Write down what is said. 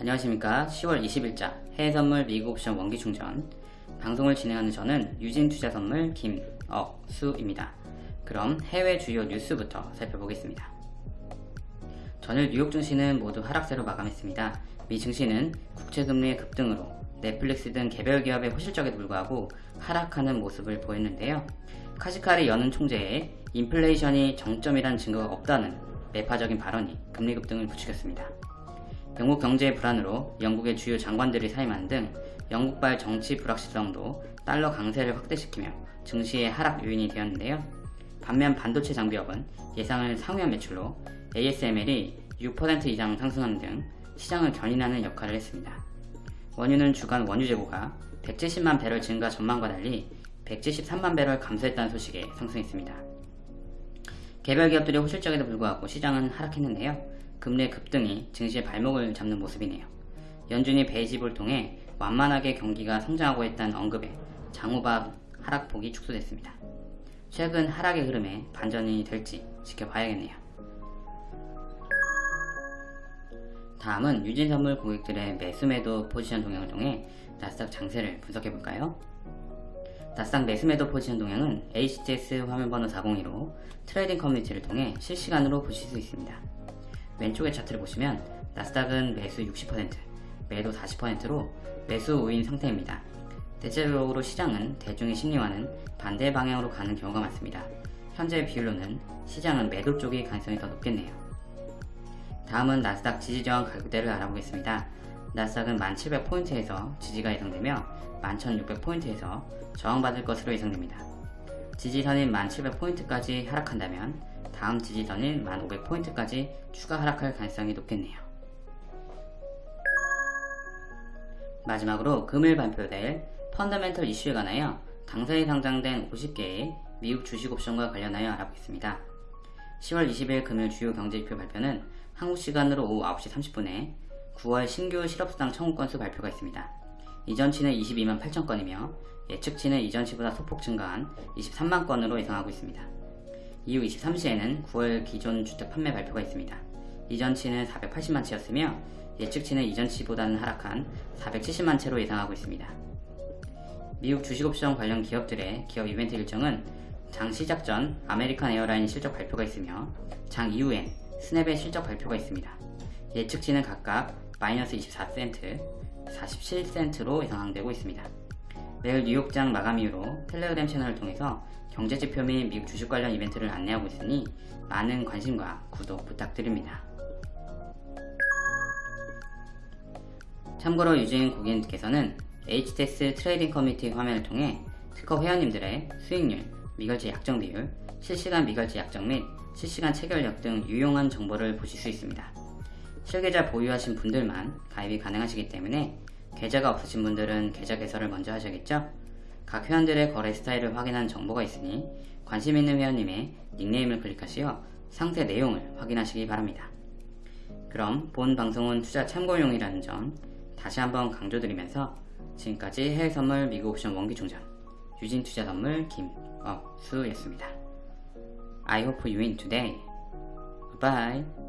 안녕하십니까. 10월 20일자 해외선물 미국 옵션 원기충전. 방송을 진행하는 저는 유진투자선물 김억수입니다. 그럼 해외 주요 뉴스부터 살펴보겠습니다. 전일 뉴욕 증시는 모두 하락세로 마감했습니다. 미 증시는 국채금리의 급등으로 넷플릭스 등 개별 기업의 호실적에 불구하고 하락하는 모습을 보였는데요. 카시카리 연은 총재의 인플레이션이 정점이란 증거가 없다는 매파적인 발언이 금리 급등을 부추겼습니다 영국 경제의 불안으로 영국의 주요 장관들이 사임하는 등 영국발 정치 불확실성도 달러 강세를 확대시키며 증시의 하락 요인이 되었는데요. 반면 반도체 장비업은 예상을 상회한 매출로 ASML이 6% 이상 상승하는 등 시장을 견인하는 역할을 했습니다. 원유는 주간 원유 재고가 170만 배럴 증가 전망과 달리 173만 배럴 감소했다는 소식에 상승했습니다. 개별 기업들의 호실적에도 불구하고 시장은 하락했는데요. 금리의 급등이 증시의 발목을 잡는 모습이네요. 연준이 베이집을 통해 완만하게 경기가 성장하고 있다는 언급에 장후밥 하락폭이 축소됐습니다. 최근 하락의 흐름에 반전이 될지 지켜봐야겠네요. 다음은 유진선물 고객들의 매수매도 포지션 동향을 통해 나스닥 장세를 분석해볼까요? 나스닥 매수매도 포지션 동향은 HTS 화면번호 402로 trading 커뮤니티를 통해 실시간으로 보실 수 있습니다. 왼쪽의 차트를 보시면 나스닥은 매수 60%, 매도 40%로 매수 우위인 상태입니다. 대체적으로 시장은 대중의 심리와는 반대 방향으로 가는 경우가 많습니다. 현재 비율로는 시장은 매도 쪽의 가능성이 더 높겠네요. 다음은 나스닥 지지저항 가격대를 알아보겠습니다. 나스닥은 1700포인트에서 지지가 예상되며 11600포인트에서 저항받을 것으로 예상됩니다. 지지선인 1700포인트까지 하락한다면 다음 지지선인 1500포인트까지 추가 하락할 가능성이 높겠네요. 마지막으로 금일 발표될 펀더멘털 이슈에 관하여 당사에 상장된 50개의 미국 주식 옵션과 관련하여 알아보겠습니다. 10월 20일 금일 주요 경제지표 발표는 한국 시간으로 오후 9시 30분에 9월 신규 실업수당 청구 건수 발표가 있습니다. 이전치는 22만 8천 건이며 예측치는 이전치보다 소폭 증가한 23만 건으로 예상하고 있습니다. 이후 23시에는 9월 기존 주택 판매 발표가 있습니다. 이전치는 480만 채였으며 예측치는 이전치보다는 하락한 470만 채로 예상하고 있습니다. 미국 주식옵션 관련 기업들의 기업 이벤트 일정은 장 시작 전 American Airline 실적 발표가 있으며 장 이후엔 Snap의 실적 발표가 있습니다. 예측치는 각각 마이너스 24센트, 47센트로 예상되고 있습니다. 매일 뉴욕장 마감 이후로 텔레그램 채널을 통해서 경제지표 및 미국 주식 관련 이벤트를 안내하고 있으니 많은 관심과 구독 부탁드립니다. 참고로 유진 고객님께서는 HTS trading 커뮤니티 화면을 통해 특허 회원님들의 수익률, 미결제 약정 비율, 실시간 미결제 약정 및 실시간 체결력 등 유용한 정보를 보실 수 있습니다. 실계좌 보유하신 분들만 가입이 가능하시기 때문에 계좌가 없으신 분들은 계좌 개설을 먼저 하셔야겠죠? 각 회원들의 거래 스타일을 확인한 정보가 있으니 관심 있는 회원님의 닉네임을 클릭하시어 상세 내용을 확인하시기 바랍니다. 그럼 본 방송은 투자 참고용이라는 점 다시 한번 강조드리면서 지금까지 해외선물 미국 옵션 원기충전 유진투자선물 김억수였습니다. I hope you win today. Goodbye.